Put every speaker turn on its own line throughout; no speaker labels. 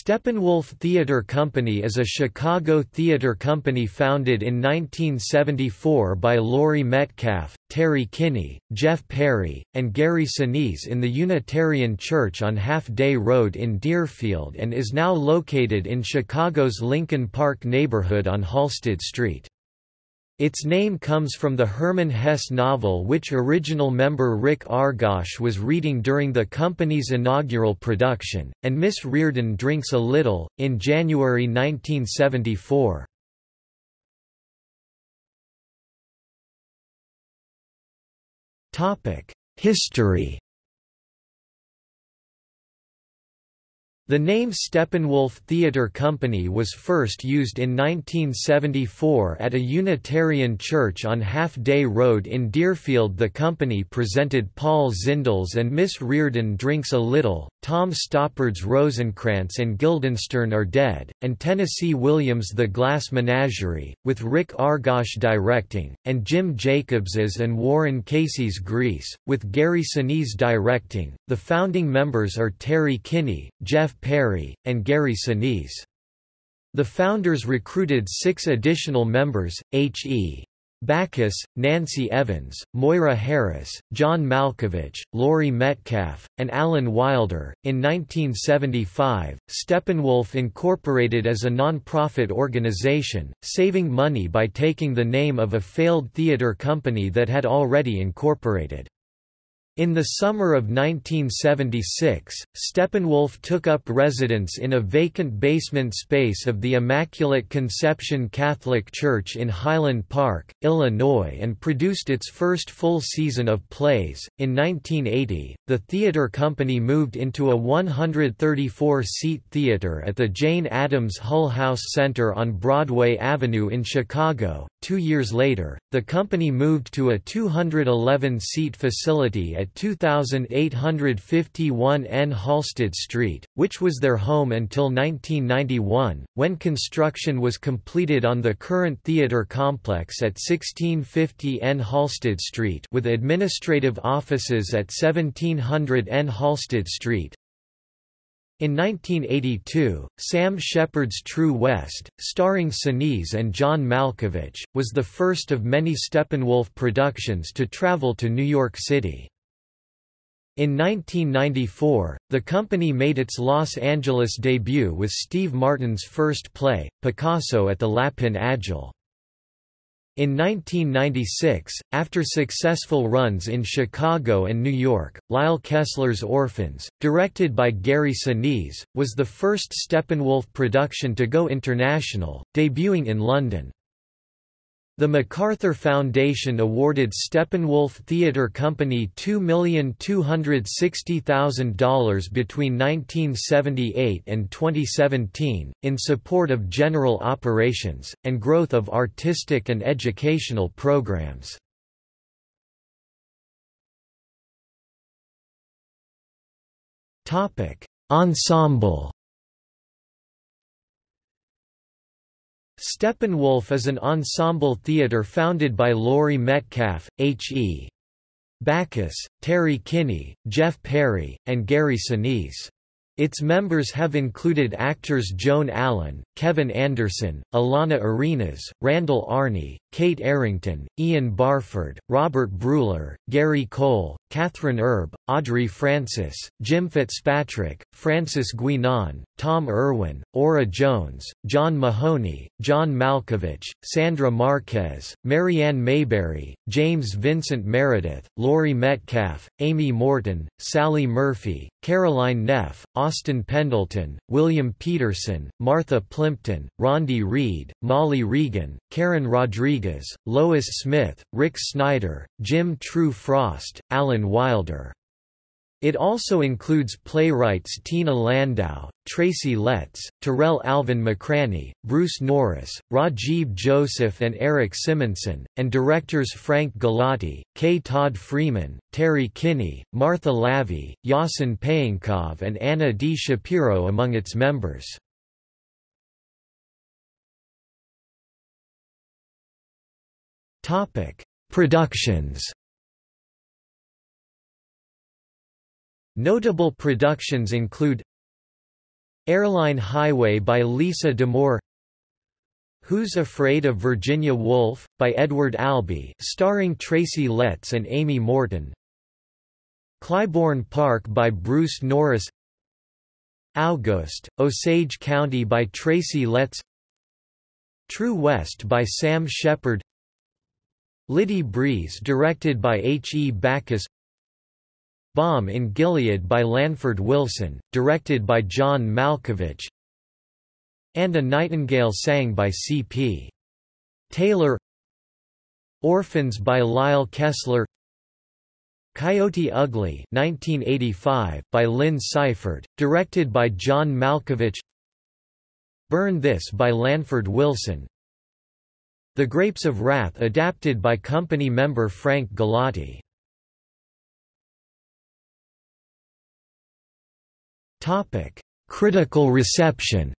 Steppenwolf Theatre Company is a Chicago theatre company founded in 1974 by Laurie Metcalf, Terry Kinney, Jeff Perry, and Gary Sinise in the Unitarian Church on Half Day Road in Deerfield and is now located in Chicago's Lincoln Park neighborhood on Halsted Street. Its name comes from the Hermann Hesse novel which original member Rick Argosh was reading during the company's inaugural production, and Miss Reardon drinks a little, in January 1974. History The name Steppenwolf Theatre Company was first used in 1974 at a Unitarian church on Half Day Road in Deerfield. The company presented Paul Zindel's and Miss Reardon Drinks a Little, Tom Stoppard's Rosencrantz and Guildenstern Are Dead, and Tennessee Williams' The Glass Menagerie, with Rick Argosh directing, and Jim Jacobs's and Warren Casey's Grease, with Gary Sinise directing. The founding members are Terry Kinney, Jeff Perry, and Gary Sinise. The founders recruited six additional members, H.E. Baccus, Nancy Evans, Moira Harris, John Malkovich, Laurie Metcalf, and Alan Wilder. In 1975, Steppenwolf incorporated as a non-profit organization, saving money by taking the name of a failed theater company that had already incorporated. In the summer of 1976, Steppenwolf took up residence in a vacant basement space of the Immaculate Conception Catholic Church in Highland Park, Illinois and produced its first full season of plays. In 1980, the theater company moved into a 134-seat theater at the Jane Addams Hull House Center on Broadway Avenue in Chicago. Two years later, the company moved to a 211-seat facility at 2851 N Halsted Street, which was their home until 1991, when construction was completed on the current theater complex at 1650 N Halsted Street with administrative offices at 1700 N Halsted Street. In 1982, Sam Shepard's True West, starring Sinise and John Malkovich, was the first of many Steppenwolf productions to travel to New York City. In 1994, the company made its Los Angeles debut with Steve Martin's first play, Picasso at the Lapin Agile. In 1996, after successful runs in Chicago and New York, Lyle Kessler's Orphans, directed by Gary Sinise, was the first Steppenwolf production to go international, debuting in London. The MacArthur Foundation awarded Steppenwolf Theatre Company $2,260,000 between 1978 and 2017, in support of general operations, and growth of artistic and educational programs. Ensemble Steppenwolf is an ensemble theatre founded by Laurie Metcalf, H.E. Baccus, Terry Kinney, Jeff Perry, and Gary Sinise. Its members have included actors Joan Allen, Kevin Anderson, Alana Arenas, Randall Arney, Kate Arrington, Ian Barford, Robert Breuler, Gary Cole, Kathryn Erbe, Audrey Francis, Jim Fitzpatrick, Francis Guinan, Tom Irwin, Ora Jones, John Mahoney, John Malkovich, Sandra Marquez, Mariann Mayberry, James Vincent Meredith, Laurie Metcalf, Amy Morton, Sally Murphy, Caroline Neff, Austin Pendleton, William Petersen, Martha Plimpton, Rondi Reed, Molly Regan, Karen Rodriguez, Lois Smith, Rick Snyder, Jim True Frost, Alan Wilder. It also includes playwrights Tina Landau, Tracy Letts, Tarell Alvin McCraney, Bruce Norris, Rajiv Joseph and Eric Simonson, and directors Frank Galati, K. Todd Freeman, Terry Kinney, Martha Lavey, Yasen Peyankov and Anna D. Shapiro among its members. Productions Notable productions include Airline Highway by Lisa D'Amour Who's Afraid of Virginia Woolf? by Edward Albee starring Tracy Letts and Amy Morton Clybourne Park by Bruce Norris August, Osage County by Tracy Letts True West by Sam Shepard Lydie Breeze directed by H. E. Baccus Bomb in Gilead by Lanford Wilson, directed by John Malkovich and A Nightingale Sang by C.P. Taylor Orphans by Lyle Kessler Coyote Ugly 1985, by Lynn Siefert, directed by John Malkovich Burn This by Lanford Wilson The Grapes of Wrath adapted by company member Frank Galati Critical reception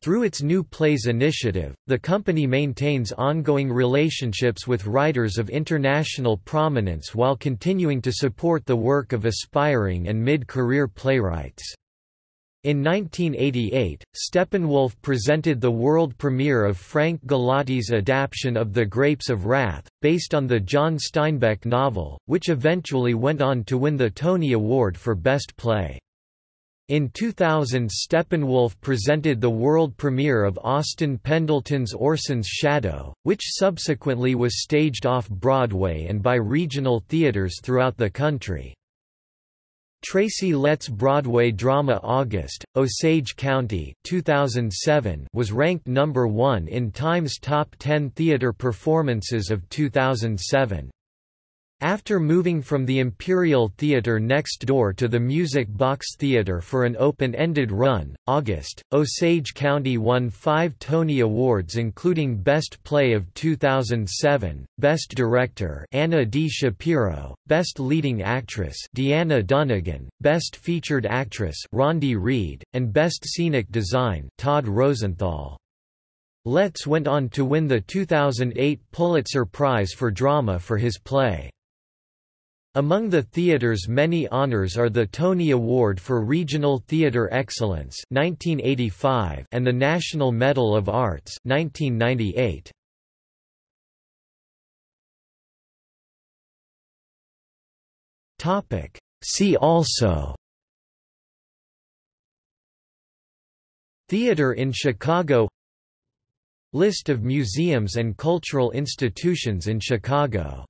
Through its New Plays initiative, the company maintains ongoing relationships with writers of international prominence while continuing to support the work of aspiring and mid-career playwrights. In 1988, Steppenwolf presented the world premiere of Frank Galati's adaptation of The Grapes of Wrath, based on the John Steinbeck novel, which eventually went on to win the Tony Award for Best Play. In 2000 Steppenwolf presented the world premiere of Austin Pendleton's Orson's Shadow, which subsequently was staged off-Broadway and by regional theaters throughout the country. Tracy Letts' Broadway drama August, Osage County 2007 was ranked number one in Time's Top 10 Theater Performances of 2007. After moving from the Imperial Theatre next door to the Music Box Theatre for an open-ended run, August, Osage County won five Tony Awards including Best Play of 2007, Best Director Anna D. Shapiro, Best Leading Actress Deanna Dunagan, Best Featured Actress Rondi Reed, and Best Scenic Design Todd Rosenthal. Letts went on to win the 2008 Pulitzer Prize for Drama for his play. Among the theater's many honors are the Tony Award for Regional Theater Excellence 1985 and the National Medal of Arts 1998. Topic See also Theater in Chicago List of museums and cultural institutions in Chicago